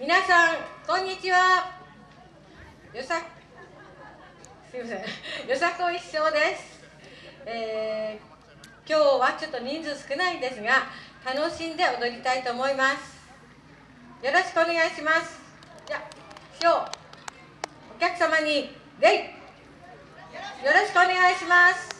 皆さんこんにちは。よさすいません。よさこ一生です、えー、今日はちょっと人数少ないんですが楽しんで踊りたいと思います。よろしくお願いします。じゃあ師匠お客様に礼よろしくお願いします。